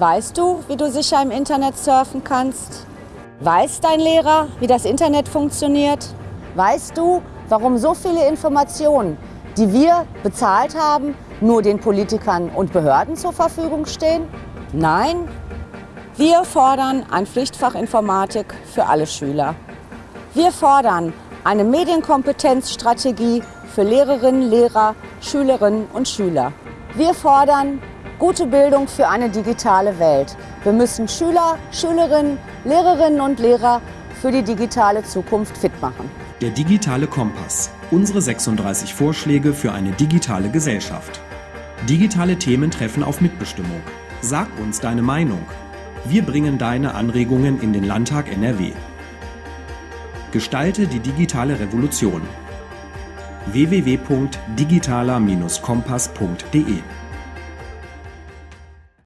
Weißt du, wie du sicher im Internet surfen kannst? Weiß dein Lehrer, wie das Internet funktioniert? Weißt du, warum so viele Informationen, die wir bezahlt haben, nur den Politikern und Behörden zur Verfügung stehen? Nein? Wir fordern ein Pflichtfach Informatik für alle Schüler. Wir fordern eine Medienkompetenzstrategie für Lehrerinnen, Lehrer, Schülerinnen und Schüler. Wir fordern gute Bildung für eine digitale Welt. Wir müssen Schüler, Schülerinnen, Lehrerinnen und Lehrer für die digitale Zukunft fit machen. Der digitale Kompass. Unsere 36 Vorschläge für eine digitale Gesellschaft. Digitale Themen treffen auf Mitbestimmung. Sag uns deine Meinung. Wir bringen deine Anregungen in den Landtag NRW. Gestalte die digitale Revolution. www.digitaler-kompass.de